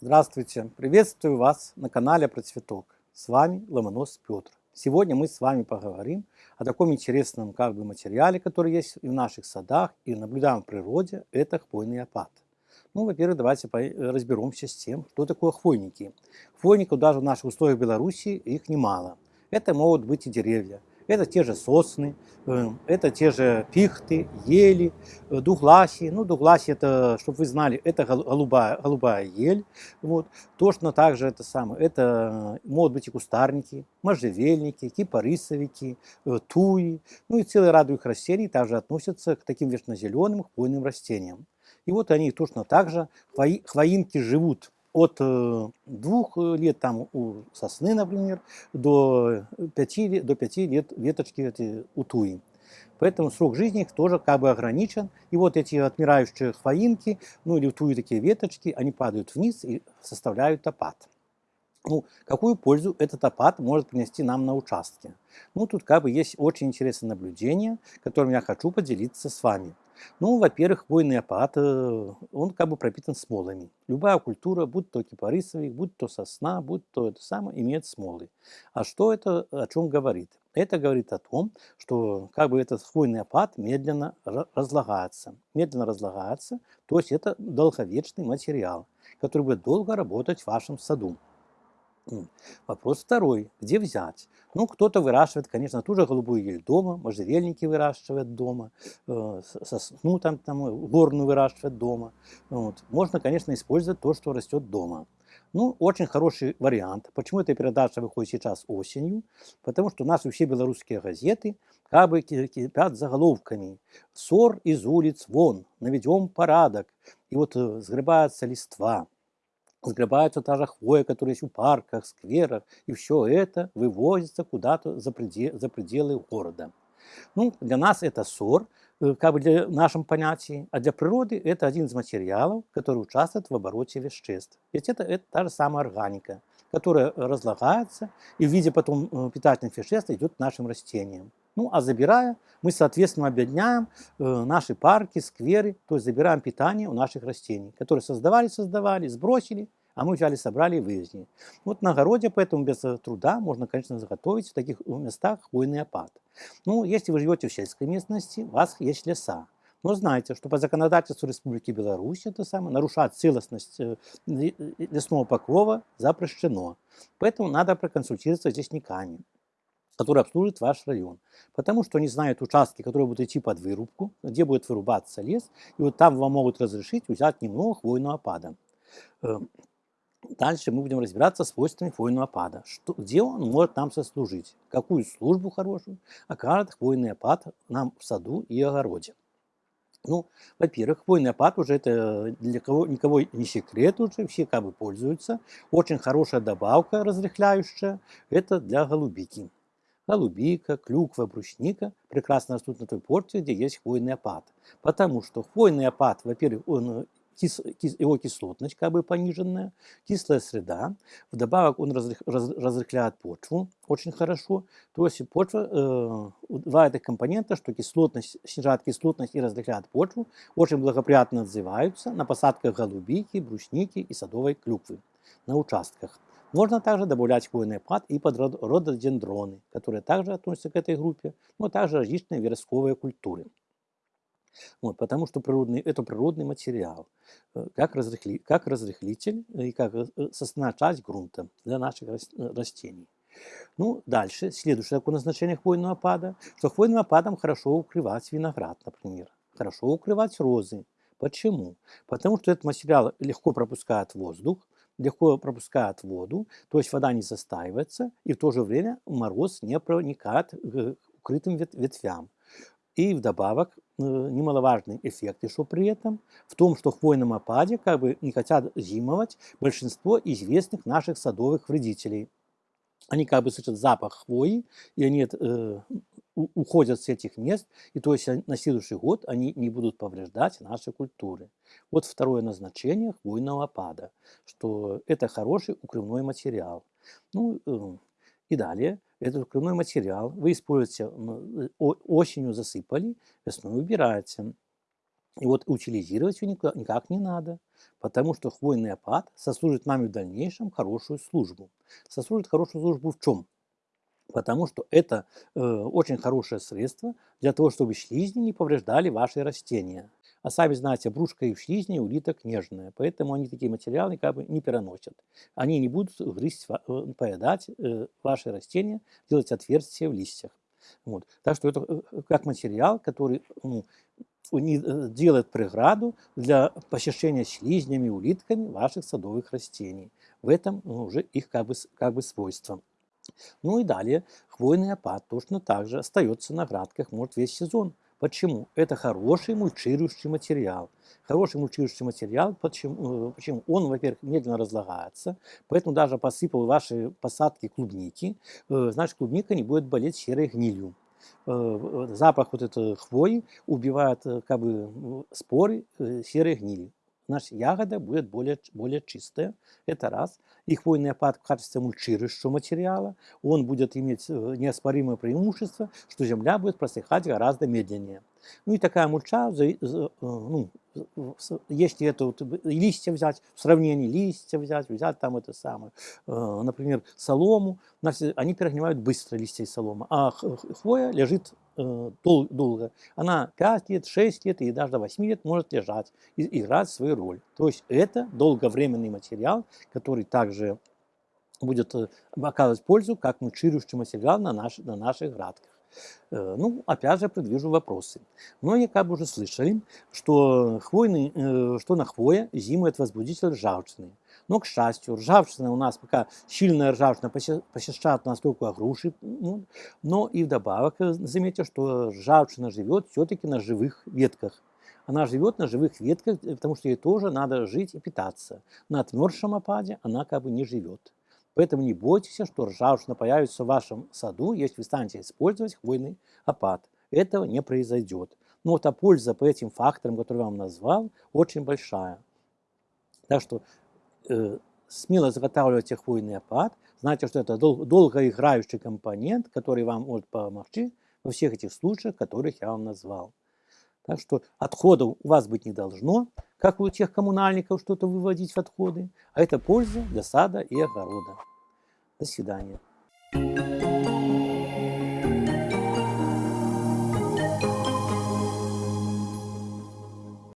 Здравствуйте! Приветствую вас на канале Про Цветок. С вами Ломонос Петр. Сегодня мы с вами поговорим о таком интересном как бы материале, который есть и в наших садах, и наблюдаем в природе. Это хвойный опад. Ну, во-первых, давайте разберемся с тем, что такое хвойники. Хвойников даже в наших условиях Беларуси их немало. Это могут быть и деревья, это те же сосны, э, это те же пихты, ели, э, дугласи. Ну, дугласи, это, чтобы вы знали, это голубая, голубая ель. Вот. Точно так же это самое. Это э, могут быть и кустарники, можжевельники, кипарисовики, туи. Ну и целый ряд их растений также относятся к таким вечнозеленым хвойным растениям. И вот они точно так же, хвоинки живут от э, двух лет там у сосны, например, до пяти, до пяти лет веточки эти у туи. Поэтому срок жизни их тоже как бы ограничен. И вот эти отмирающие хвоинки, ну или туи такие веточки, они падают вниз и составляют опад. Ну, какую пользу этот опад может принести нам на участке? Ну, тут как бы есть очень интересное наблюдение, которым я хочу поделиться с вами. Ну, во-первых, хвойный опад, э, он как бы пропитан смолами. Любая культура, будь то кипарисовик, будь то сосна, будь то это самое, имеет смолы. А что это о чем говорит? Это говорит о том, что как бы этот хвойный опад медленно разлагается. Медленно разлагается, то есть это долговечный материал, который будет долго работать в вашем саду. Вопрос второй. Где взять? Ну, кто-то выращивает, конечно, ту же голубую ель дома, можжевельники выращивают дома, э, сосну там, там горную выращивают дома. Вот. Можно, конечно, использовать то, что растет дома. Ну, очень хороший вариант. Почему эта передача выходит сейчас осенью? Потому что наши все белорусские газеты как бы кипят заголовками. «Ссор из улиц вон, наведем порядок». И вот э, сгребается листва, сгребается та же хвоя, которая есть в парках, скверах, и все это вывозится куда-то за, предел, за пределы города. Ну, для нас это ссор, э, как бы для нашем понятии, а для природы это один из материалов, который участвует в обороте веществ. Ведь это, это та же самая органика, которая разлагается и в виде потом э, питательных веществ идет к нашим растениям. Ну, а забирая, мы, соответственно, объединяем э, наши парки, скверы, то есть забираем питание у наших растений, которые создавали, создавали, сбросили, а мы взяли, собрали и вывезли. Вот на огороде, поэтому без труда можно, конечно, заготовить в таких местах хвойный опад. Ну, если вы живете в сельской местности, у вас есть леса. Но знайте, что по законодательству Республики Беларусь это самое, нарушать целостность э, лесного покрова запрещено. Поэтому надо проконсультироваться с лесниками который обслужит ваш район. Потому что они знают участки, которые будут идти под вырубку, где будет вырубаться лес, и вот там вам могут разрешить взять немного хвойного опада. Э, дальше мы будем разбираться с свойствами хвойного опада. Что, где он может нам сослужить, какую службу хорошую окажет хвойный опад нам в саду и огороде. Ну, во-первых, хвойный опад уже это для кого никого не секрет уже, все как бы пользуются. Очень хорошая добавка разрыхляющая, это для голубики голубика, клюква, брусника прекрасно растут на той почве, где есть хвойный опад. Потому что хвойный опад, во-первых, он кис, кис, его кислотность как бы пониженная, кислая среда. Вдобавок он разрых, раз, разрыхляет почву очень хорошо. То есть почва, э, два этих компонента, что кислотность, снижает кислотность и разрыхляет почву, очень благоприятно отзываются на посадках голубики, брусники и садовой клюквы на участках. Можно также добавлять хвойный пад и под рододендроны, которые также относятся к этой группе, но также различные вересковые культуры. Вот, потому что природный, это природный материал, э, как, разрыхли, как разрыхлитель и как э, составная часть грунта для наших растений. Ну, дальше, следующее такое назначение хвойного пада, что хвойным опадом хорошо укрывать виноград, например, хорошо укрывать розы. Почему? Потому что этот материал легко пропускает воздух, легко пропускает воду, то есть вода не застаивается, и в то же время мороз не проникает к укрытым ветвям. И вдобавок, э, немаловажный эффект еще при этом, в том, что в хвойном опаде как бы не хотят зимовать большинство известных наших садовых вредителей. Они как бы слышат запах хвои, и они э, уходят с этих мест, и то есть на следующий год они не будут повреждать наши культуры. Вот второе назначение хвойного опада, что это хороший укрывной материал. Ну, э, и далее, этот укрывной материал вы используете, осенью засыпали, весной убираете. И вот утилизировать ее никак, не надо, потому что хвойный опад сослужит нам в дальнейшем хорошую службу. Сослужит хорошую службу в чем? Потому что это э, очень хорошее средство для того, чтобы слизни не повреждали ваши растения. А сами знаете, брюшко и шлизни улиток нежные, поэтому они такие материалы как бы не переносят. Они не будут грызть, э, поедать э, ваши растения, делать отверстия в листьях. Вот. Так что это э, как материал, который ну, делает преграду для посещения слизнями, улитками ваших садовых растений. В этом ну, уже их как бы, как бы свойство. Ну и далее хвойный опад точно так же остается на градках, может весь сезон. Почему? Это хороший мульчирующий материал. Хороший мульчирующий материал, почему? Э, почему? Он, во-первых, медленно разлагается, поэтому даже посыпал ваши посадки клубники, э, значит клубника не будет болеть серой гнилью. Э, запах вот этой хвои убивает как бы споры серой гнили наша ягода будет более, более чистая. Это раз. И хвойный опад в качестве мульчирующего материала, он будет иметь э, неоспоримое преимущество, что земля будет просыхать гораздо медленнее. Ну и такая мульча, э, ну, если это вот листья взять, в сравнении листья взять, взять там это самое, э, например, солому, они перегнивают быстро листья и солома, а хвоя лежит Э, дол долго. Она 5 лет, 6 лет и даже до 8 лет может лежать и играть свою роль. То есть это долговременный материал, который также будет э, оказывать пользу как мульчирующий материал на, наш, на наших градках. Э, ну, опять же, предвижу вопросы. Многие как бы уже слышали, что, хвойный, что на хвое зимует возбудитель ржавчины. Но, к счастью, ржавчина у нас пока сильная ржавчина посещает нас только груши. Ну, но и вдобавок э, заметьте, что ржавчина живет все-таки на живых ветках. Она живет на живых ветках, э, потому что ей тоже надо жить и питаться. На отмерзшем опаде она как бы не живет. Поэтому не бойтесь, что ржавчина появится в вашем саду, если вы станете использовать хвойный опад. Этого не произойдет. Но вот а польза по этим факторам, которые я вам назвал, очень большая. Так что э, смело заготавливайте хвойный опад, знайте, что это дол долгоиграющий компонент, который вам может помочь во всех этих случаях, которых я вам назвал. Так что отходов у вас быть не должно, как у тех коммунальников что-то выводить в отходы, а это польза для сада и огорода. До свидания.